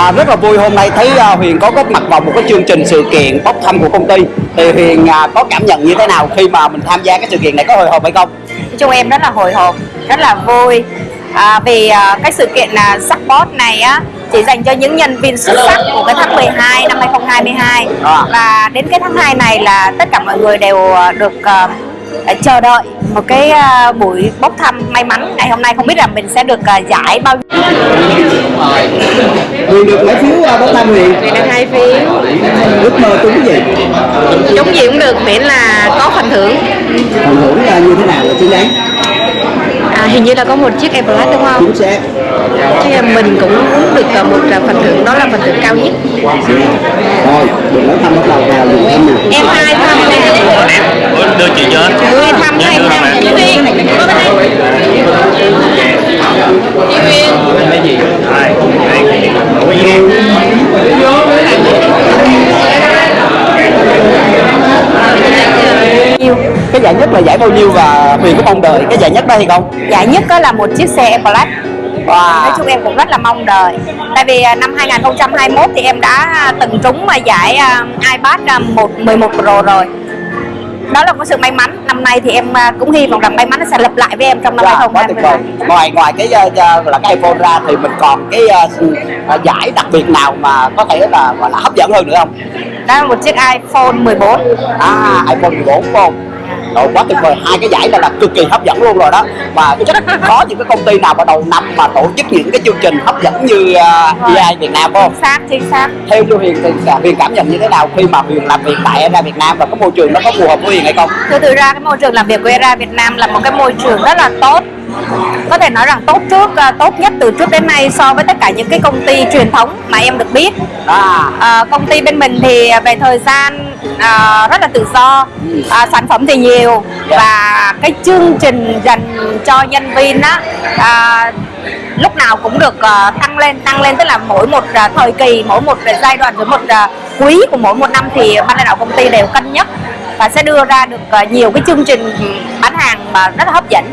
À, rất là vui. Hôm nay thấy à, Huyền có góp mặt vào một cái chương trình sự kiện bốc thăm của công ty. Thì Huyền à, có cảm nhận như thế nào khi mà mình tham gia cái sự kiện này? Có hồi hộp hay không? Nói chung em rất là hồi hộp rất là vui. À, vì à, cái sự kiện là Support này á chỉ dành cho những nhân viên xuất sắc của cái tháng 12 năm 2022 À. và đến cái tháng 2 này là tất cả mọi người đều à, được à, chờ đợi một cái à, buổi bốc thăm may mắn ngày hôm nay không biết là mình sẽ được à, giải bao nhiêu Huyền được mấy phiếu à, bốc thăm Huyền? Vì được hai phiếu Ước mơ trúng cái gì? Trúng gì cũng được miễn là có phần thưởng Phần thưởng là như thế nào là xứng đáng? à, Hình như là có một chiếc Apple đúng không? Chính xác. Chứ là mình cũng muốn được một phần thưởng đó là phần thưởng cao nhất Rồi, được bốc thăm bắt đầu vào dùng thăm nào. Em hai thăm đưa chị cho Hai thăm hai thăm Chị Huyền Có bên đây Chị Huyền cái gì? Ủa, gì? nhiêu Cái giải nhất là giải bao nhiêu và Huyền có mong đợi cái giải nhất đó hay không? giải nhất đó là một chiếc xe Apple Watch nói Wow. chung em cũng rất là mong đợi tại vì à, năm 2021 thì em đã từng trúng mà giải à, iPad à, 1 11 Pro rồi đó là một sự may mắn năm nay thì em à, cũng hy vọng rằng may mắn nó sẽ lặp lại với em trong năm Dạ, quá tuyệt vời. 2022 Ngoài ngoài cái uh, uh, là cái iPhone ra thì mình còn cái uh, giải đặc biệt nào mà có thể là gọi là hấp dẫn hơn nữa không? đó là một chiếc iPhone 14 À, iPhone 14 phải không? Rồi quá tuyệt vời, hai cái giải này là cực kỳ hấp dẫn luôn rồi đó. Và chắc có những cái công ty nào vào đầu năm mà tổ chức những cái chương trình hấp dẫn như uh, EI Việt Nam không? chính xác chính xác. Theo như Huyền thì Huyền cảm nhận như thế nào khi mà Huyền làm việc tại ERA Việt Nam và cái môi trường nó có phù hợp với Huyền hay không? Thực ra cái môi trường làm việc của ERA Việt Nam là một cái môi trường rất là tốt có thể nói rằng tốt trước à, tốt nhất từ trước đến nay so với tất cả những cái công ty truyền thống mà em được biết. À, À, công ty bên mình thì về thời gian à, rất là tự do. À, sản phẩm thì nhiều. Và cái chương trình dành cho nhân viên á à, lúc nào cũng được à, tăng lên tăng lên. Tức là mỗi một à, thời kỳ mỗi một giai đoạn mỗi một à, quý của mỗi một năm thì ban lãnh đạo công ty đều cân nhắc và sẽ đưa ra được à, nhiều cái chương trình bán hàng mà rất là hấp dẫn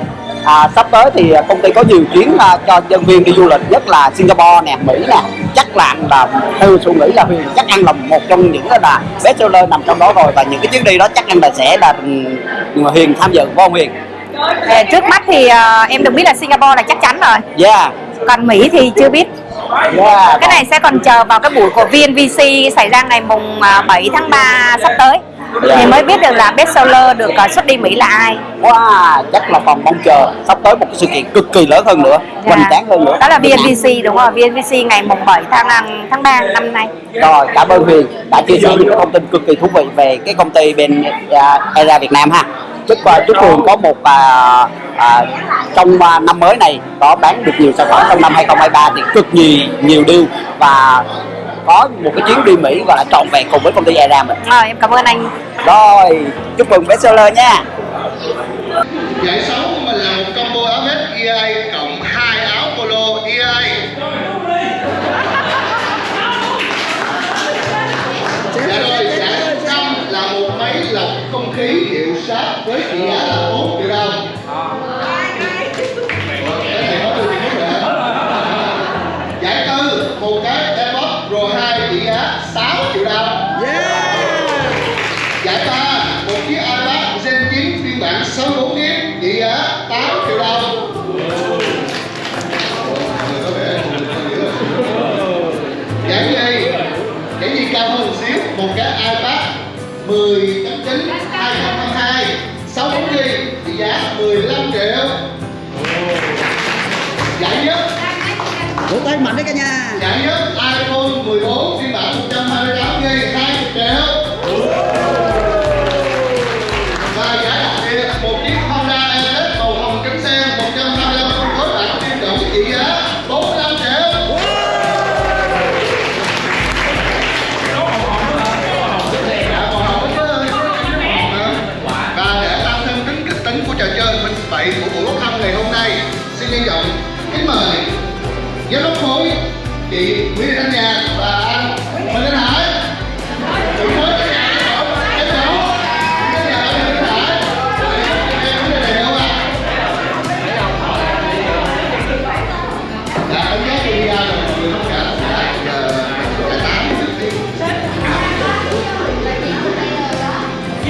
à, sắp tới thì công ty có nhiều chuyến à, cho nhân viên đi du lịch nhất là Singapore nè, Mỹ nè. Chắc là anh là theo suy nghĩ là Huyền chắc ăn là một trong những là best seller nằm trong đó rồi. Và những cái chuyến đi đó chắc anh là sẽ là ừ, Huyền tham dự phải không Huyền? À, trước mắt thì à, em được biết là Singapore là chắc chắn rồi. Yeah, còn Mỹ thì chưa biết. Yeah. cái này sẽ còn chờ vào cái buổi của VNVC xảy ra ngày mùng à, 7 tháng 3 sắp tới thì mới biết được là best seller được à, xuất đi Mỹ là ai. Wow, chắc là còn mong chờ sắp tới một cái sự kiện cực kỳ lớn hơn nữa, hoành tráng hơn nữa. đó là VNVC đúng không? VNVC ngày mùng 7 tháng năm- tháng 3 năm nay. Rồi, cảm ơn Huyền đã chia sẻ những thông tin cực kỳ thú vị về cái công ty bên uh, ERA Việt Nam ha. Chúc uh, chúc Huyền có một uh, uh, trong uh, năm mới này có bán được nhiều sản phẩm trong năm 2023 thì cực nhiều nhiều deal và có một cái chuyến đi Mỹ gọi là trọn vẹn cùng với công ty ERA mình. rồi em cảm ơn anh Rồi, chúc mừng bestseller nha. Giải 6 của mình là một combo áo vest EA cộng hai áo polo EA. Dạ rồi, giải 5 là một máy lọc không khí hiệu sát với trị giá là 4 Giải ba một chiếc iPad Gen 9 phiên bản 64 GB trị giá 8 triệu đồng. Giải nhì, giải nhì cao hơn một xíu, một cái iPad 10.9 2022 64 GB trị giá 15 triệu. Giải nhất Vỗ tay mạnh đấy cả nhà. Giải nhất iPhone 14 phiên bản 128 7 của buổi bốc thăm ngày hôm nay, xin trân trọng kính mời giám đốc khối, chị Nguyễn Thanh nga và anh Huỳnh Thanh Hải